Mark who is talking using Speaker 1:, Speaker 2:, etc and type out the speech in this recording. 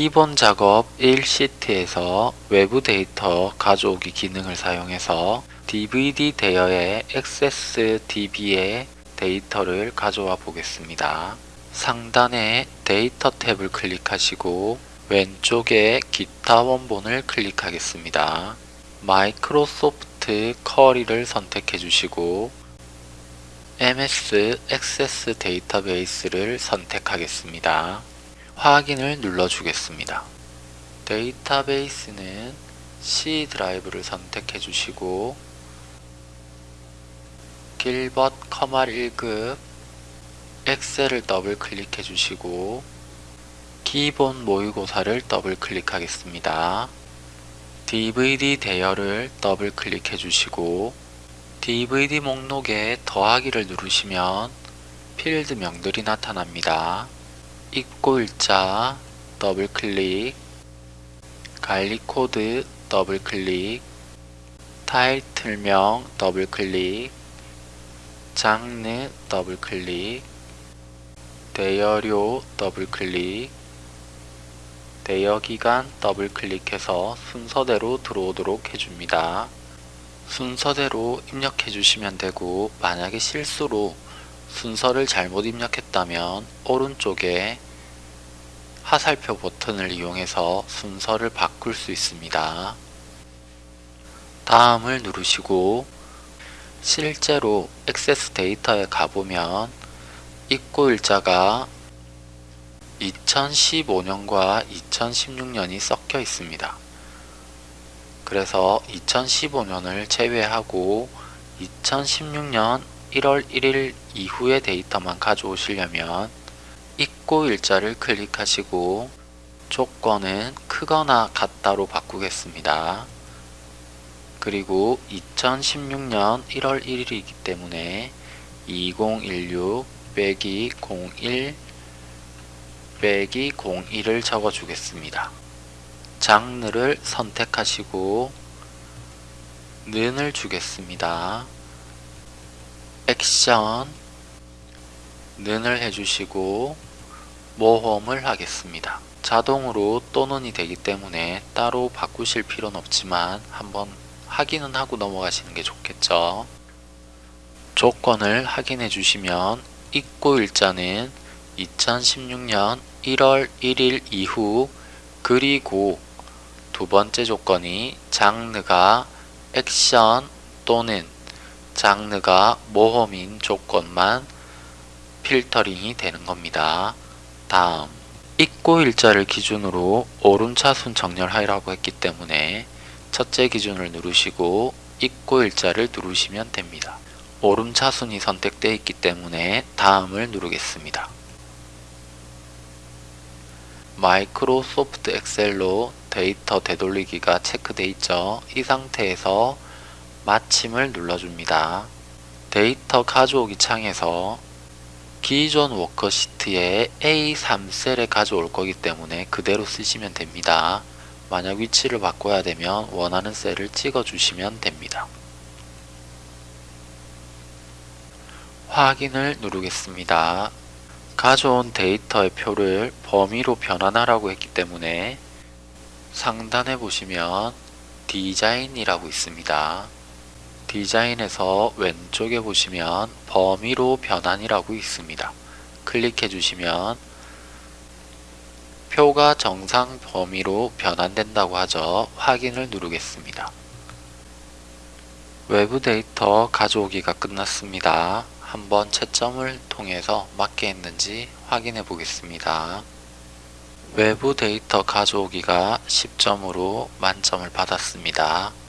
Speaker 1: 기본 작업 1시트에서 외부 데이터 가져오기 기능을 사용해서 DVD 대여의 Access DB의 데이터를 가져와 보겠습니다. 상단에 데이터 탭을 클릭하시고 왼쪽에 기타 원본을 클릭하겠습니다. Microsoft Query를 선택해 주시고 MS Access 데이터베이스를 선택하겠습니다. 확인을 눌러주겠습니다. 데이터베이스는 C 드라이브를 선택해 주시고 길벗 컴활 1급 엑셀을 더블 클릭해 주시고 기본 모의고사를 더블 클릭하겠습니다. DVD 대여를 더블 클릭해 주시고 DVD 목록에 더하기를 누르시면 필드명들이 나타납니다. 입고 일자 더블 클릭 관리 코드 더블 클릭 타이틀명 더블 클릭 장르 더블 클릭 대여료 더블 클릭 대여기간 더블 클릭해서 순서대로 들어오도록 해줍니다. 순서대로 입력해 주시면 되고 만약에 실수로 순서를 잘못 입력했다면 오른쪽에 화살표 버튼을 이용해서 순서를 바꿀 수 있습니다. 다음을 누르시고 실제로 액세스 데이터에 가보면 입고 일자가 2015년과 2016년이 섞여 있습니다. 그래서 2015년을 제외하고 2016년 1월 1일 이후의 데이터만 가져오시려면 입고 일자를 클릭하시고 조건은 크거나 같다로 바꾸겠습니다. 그리고 2016년 1월 1일이기 때문에 2016 빼기 01 빼기 01을 적어주겠습니다. 장르를 선택하시고 는을 주겠습니다. 액션 는을 해주시고 모험을 하겠습니다. 자동으로 또는이 되기 때문에 따로 바꾸실 필요는 없지만 한번 확인은 하고 넘어가시는 게 좋겠죠. 조건을 확인해 주시면 입고 일자는 2016년 1월 1일 이후 그리고 두 번째 조건이 장르가 액션 또는 장르가 모험인 조건만 필터링이 되는 겁니다. 다음 입고 일자를 기준으로 오름차순 정렬하라고 했기 때문에 첫째 기준을 누르시고 입고 일자를 누르시면 됩니다. 오름차순이 선택되어 있기 때문에 다음을 누르겠습니다. 마이크로소프트 엑셀로 데이터 되돌리기가 체크되어 있죠. 이 상태에서 마침을 눌러줍니다. 데이터 가져오기 창에서 기존 워크시트에 A3셀에 가져올 거기 때문에 그대로 쓰시면 됩니다. 만약 위치를 바꿔야 되면 원하는 셀을 찍어 주시면 됩니다. 확인을 누르겠습니다. 가져온 데이터의 표를 범위로 변환하라고 했기 때문에 상단에 보시면 디자인이라고 있습니다. 디자인에서 왼쪽에 보시면 범위로 변환이라고 있습니다. 클릭해 주시면 표가 정상 범위로 변환된다고 하죠. 확인을 누르겠습니다. 외부 데이터 가져오기가 끝났습니다. 한번 채점을 통해서 맞게 했는지 확인해 보겠습니다. 외부 데이터 가져오기가 10점으로 만점을 받았습니다.